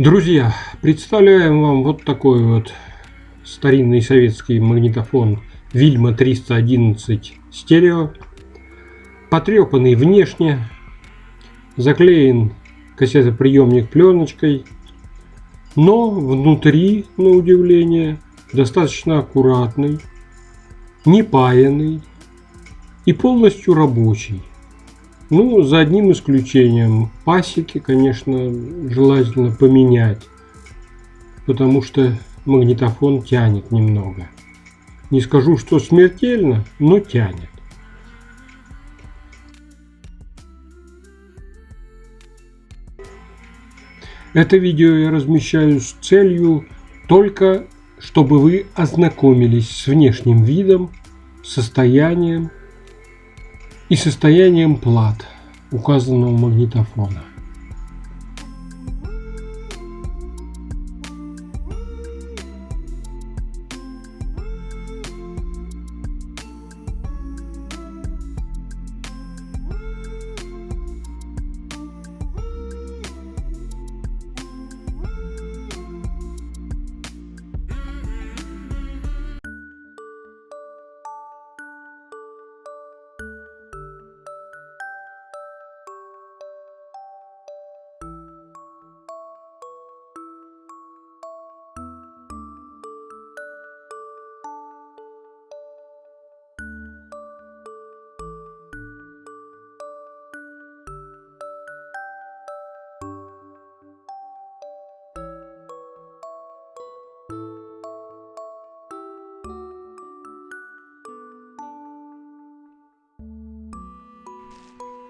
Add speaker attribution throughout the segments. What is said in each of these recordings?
Speaker 1: Друзья, представляем вам вот такой вот старинный советский магнитофон Вильма 311 стерео. Потрепанный внешне, заклеен кассетоприемник пленочкой, но внутри, на удивление, достаточно аккуратный, не паянный и полностью рабочий. Ну, за одним исключением. Пасеки, конечно, желательно поменять, потому что магнитофон тянет немного. Не скажу, что смертельно, но тянет. Это видео я размещаю с целью только, чтобы вы ознакомились с внешним видом, состоянием и состоянием плат указанного магнитофона.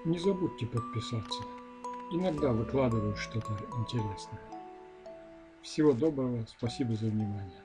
Speaker 1: Не забудьте подписаться. Иногда выкладываю что-то интересное. Всего доброго, спасибо за внимание.